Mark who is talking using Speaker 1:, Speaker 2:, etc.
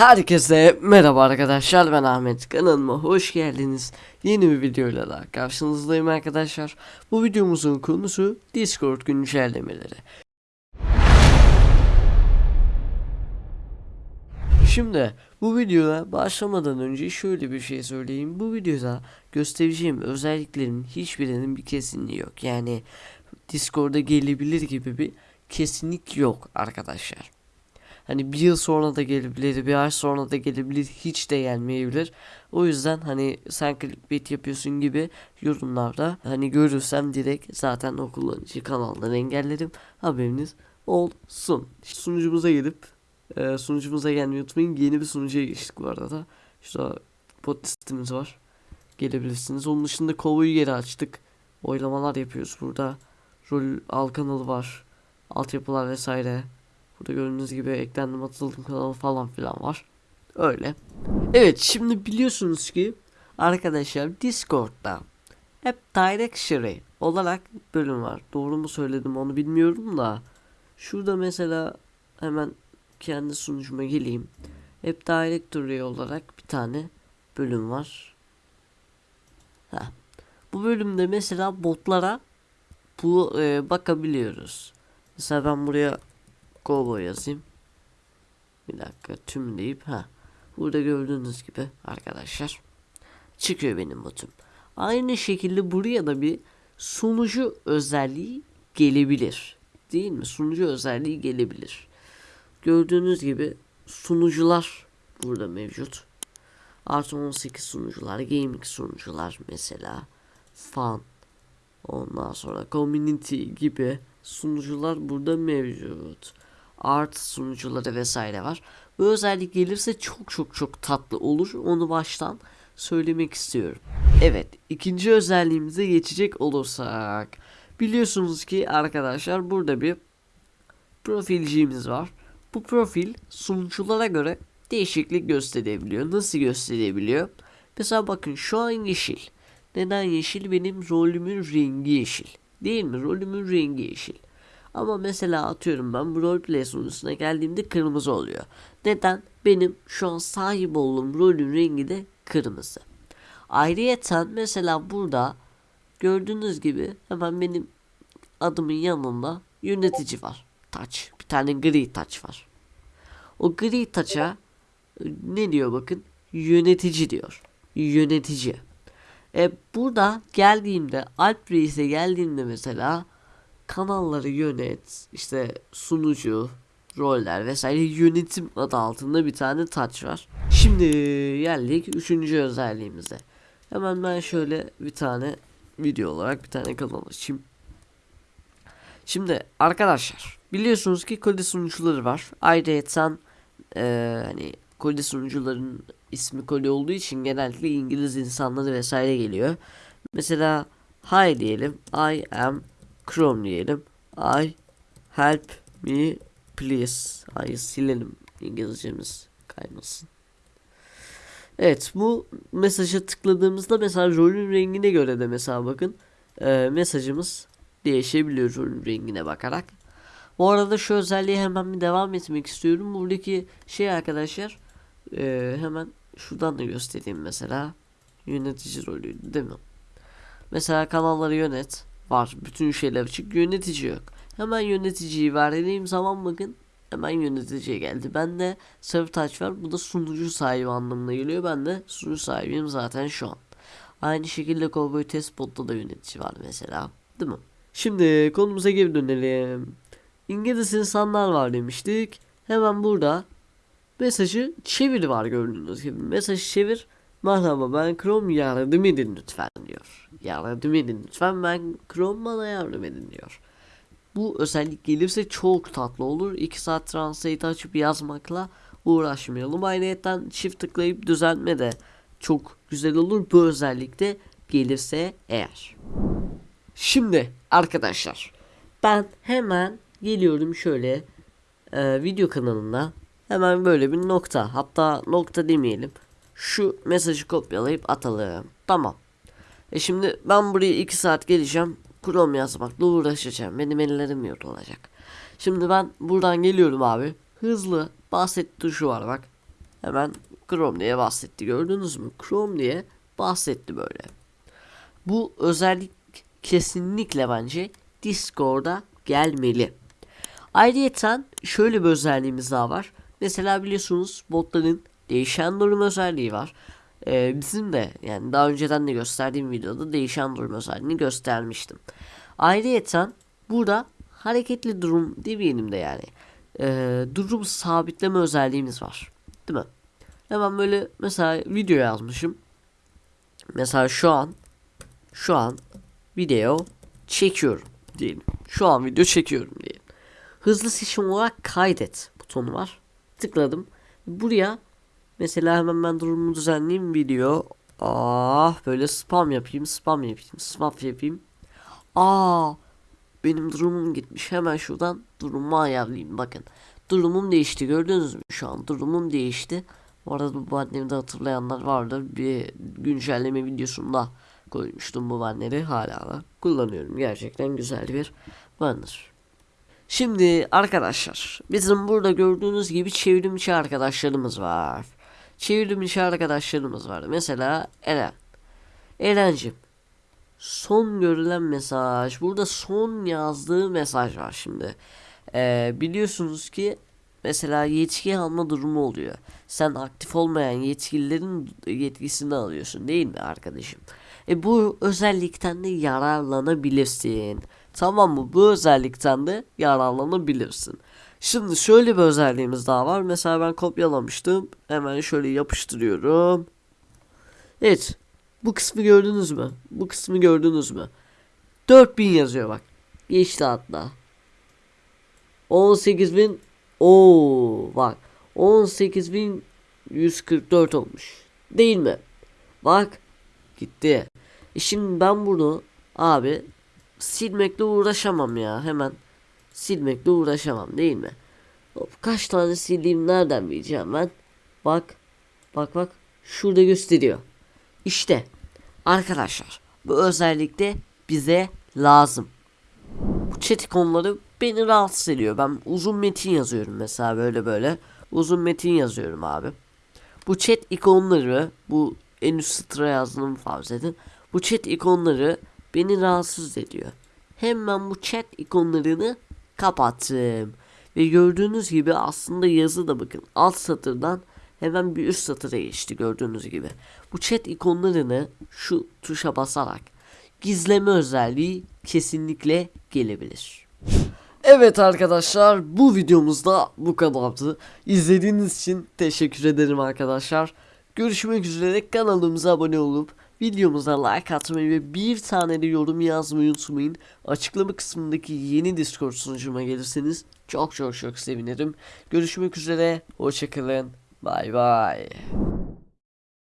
Speaker 1: Herkese merhaba arkadaşlar ben Ahmet kanalıma hoş geldiniz. Yeni bir videoyla daha karşınızdayım arkadaşlar. Bu videomuzun konusu Discord güncellemeleri. Şimdi bu videoya başlamadan önce şöyle bir şey söyleyeyim. Bu videoda göstereceğim özelliklerin hiçbirinin bir kesinliği yok. Yani Discord'a gelebilir gibi bir kesinlik yok arkadaşlar. Hani bir yıl sonra da gelebilir, bir ay sonra da gelebilir, hiç de gelmeyebilir. O yüzden hani sen clickbait yapıyorsun gibi yorumlarda hani görürsem direkt zaten o kullanıcı kanaldan engellerim. Haberiniz olsun. Sunucumuza gelip e, sunucumuza gelmeyi unutmayın. Yeni bir sunucuya geçtik bu arada. Şurada bot listemiz var. Gelebilirsiniz. Onun dışında kovuyu geri açtık. Oylamalar yapıyoruz burada. Rol al kanalı var. Altyapılar vesaire. Burada gördüğünüz gibi eklendim atıldım kanalı falan filan var. Öyle. Evet şimdi biliyorsunuz ki arkadaşlar Discord'da hep Directory olarak bölüm var. Doğru mu söyledim onu bilmiyorum da. Şurada mesela hemen kendi sunucuma geleyim. Hep Directory olarak bir tane bölüm var. Heh. Bu bölümde mesela botlara bu e, bakabiliyoruz. Mesela ben buraya Gobo yazayım. Bir dakika tüm deyip ha. Burada gördüğünüz gibi arkadaşlar çıkıyor benim botum. Aynı şekilde buraya da bir sunucu özelliği gelebilir. Değil mi? Sunucu özelliği gelebilir. Gördüğünüz gibi sunucular burada mevcut. Artı 18 sunucular, gaming sunucular mesela. Fan, ondan sonra community gibi sunucular burada mevcut. Art sunucuları vesaire var. Bu özellik gelirse çok çok çok tatlı olur. Onu baştan söylemek istiyorum. Evet, ikinci özelliğimize geçecek olursak. Biliyorsunuz ki arkadaşlar burada bir profilciğimiz var. Bu profil sunuculara göre değişiklik gösterebiliyor. Nasıl gösterebiliyor? Mesela bakın şu an yeşil. Neden yeşil? Benim rolümün rengi yeşil. Değil mi? Rolümün rengi yeşil. Ama mesela atıyorum ben bu roleplay sunucusuna geldiğimde kırmızı oluyor. Neden? Benim şu an sahip olduğum rolün rengi de kırmızı. Ayrıyeten mesela burada gördüğünüz gibi hemen benim adımın yanında yönetici var. Taç. Bir tane gri taç var. O gri taça ne diyor bakın? Yönetici diyor. Yönetici. E burada geldiğimde Alp Reis'e geldiğimde mesela kanalları yönet, işte sunucu, roller vesaire yönetim adı altında bir tane touch var. Şimdi geldik üçüncü özelliğimize. Hemen ben şöyle bir tane video olarak bir tane kanal açayım. Şimdi arkadaşlar biliyorsunuz ki kode sunucuları var. Ayrıca e, hani kode sunucuların ismi kode olduğu için genellikle İngiliz insanları vesaire geliyor. Mesela hi diyelim. I am Chrome diyelim. I help me please. Ay silelim İngilizcemiz kaymasın. Evet bu mesajı tıkladığımızda mesela rolün rengine göre de mesela bakın e, mesajımız değişebiliyor rolün rengine bakarak. Bu arada şu özelliğe hemen bir devam etmek istiyorum. Buradaki şey arkadaşlar e, hemen şuradan da göstereyim mesela. Yönetici rolü değil mi? Mesela kanalları yönet var. Bütün şeyler açık. Yönetici yok. Hemen yöneticiyi verdiğim zaman bakın hemen yöneticiye geldi. Ben de server touch var. Bu da sunucu sahibi anlamına geliyor. Ben de sunucu sahibiyim zaten şu an. Aynı şekilde Cowboy Test Bot'ta da yönetici var mesela. Değil mi? Şimdi konumuza geri dönelim. İngiliz insanlar var demiştik. Hemen burada mesajı çevir var gördüğünüz gibi. Mesajı çevir. Merhaba ben Chrome yardım edin lütfen diyor. Yardım edin lütfen ben Chrome bana yardım edin diyor. Bu özellik gelirse çok tatlı olur. 2 saat translate açıp yazmakla uğraşmayalım. Ayrıca çift tıklayıp düzeltme de çok güzel olur. Bu özellik de gelirse eğer. Şimdi arkadaşlar ben hemen geliyorum şöyle e, video kanalına hemen böyle bir nokta hatta nokta demeyelim şu mesajı kopyalayıp atalım tamam e şimdi ben buraya 2 saat geleceğim Chrome yazmakla uğraşacağım benim ellerim yorulacak şimdi ben buradan geliyorum abi hızlı bahset tuşu var bak Hemen Chrome diye bahsetti gördünüz mü? Chrome diye bahsetti böyle. Bu özellik kesinlikle bence Discord'a gelmeli. Ayrıca şöyle bir özelliğimiz daha var. Mesela biliyorsunuz botların değişen durum özelliği var. Ee, bizim de yani daha önceden de gösterdiğim videoda değişen durum özelliğini göstermiştim. Ayrıca burada hareketli durum demeyelim de yani. Ee, durum sabitleme özelliğimiz var. Değil mi? Hemen böyle mesela video yazmışım. Mesela şu an şu an video çekiyorum diyelim. Şu an video çekiyorum diyelim. Hızlı seçim olarak kaydet butonu var. Tıkladım. Buraya mesela hemen ben durumumu düzenleyeyim video. Ah böyle spam yapayım, spam yapayım, spam yapayım. Aa benim durumum gitmiş. Hemen şuradan durumumu ayarlayayım. Bakın. Durumum değişti. Gördünüz mü? Şu an durumum değişti. Bu arada bu annemi de hatırlayanlar vardır. Bir güncelleme videosunda koymuştum bu banner'i. Hala da kullanıyorum. Gerçekten güzel bir banner. Şimdi arkadaşlar bizim burada gördüğünüz gibi çevrimçi arkadaşlarımız var. Çevrimçi arkadaşlarımız var. Mesela Eren. Eren'cim son görülen mesaj. Burada son yazdığı mesaj var şimdi. Ee, biliyorsunuz ki mesela yetki alma durumu oluyor. Sen aktif olmayan yetkililerin yetkisini alıyorsun değil mi arkadaşım? E bu özellikten de yararlanabilirsin. Tamam mı? Bu özellikten de yararlanabilirsin. Şimdi şöyle bir özelliğimiz daha var. Mesela ben kopyalamıştım. Hemen şöyle yapıştırıyorum. Evet. Bu kısmı gördünüz mü? Bu kısmı gördünüz mü? 4000 yazıyor bak. Geçti hatta. 18000 Oo bak 18144 olmuş. Değil mi? Bak gitti. E şimdi ben bunu abi silmekle uğraşamam ya. Hemen silmekle uğraşamam değil mi? Hop, kaç tane sildiğim nereden bileceğim ben? Bak. Bak bak. Şurada gösteriyor. İşte arkadaşlar bu özellikle bize lazım. Bu chat ikonları beni rahatsız ediyor. Ben uzun metin yazıyorum mesela böyle böyle. Uzun metin yazıyorum abi. Bu chat ikonları bu en üst sıra yazdığımı farz edin. Bu chat ikonları beni rahatsız ediyor. Hemen bu chat ikonlarını kapattım. Ve gördüğünüz gibi aslında yazı da bakın alt satırdan hemen bir üst satıra geçti gördüğünüz gibi. Bu chat ikonlarını şu tuşa basarak gizleme özelliği kesinlikle gelebilir. Evet arkadaşlar bu videomuzda bu kadardı. İzlediğiniz için teşekkür ederim arkadaşlar. Görüşmek üzere kanalımıza abone olup videomuza like atmayı ve bir tane de yorum yazmayı unutmayın. Açıklama kısmındaki yeni Discord sunucuma gelirseniz çok çok çok sevinirim. Görüşmek üzere. Hoşçakalın. Bay bay.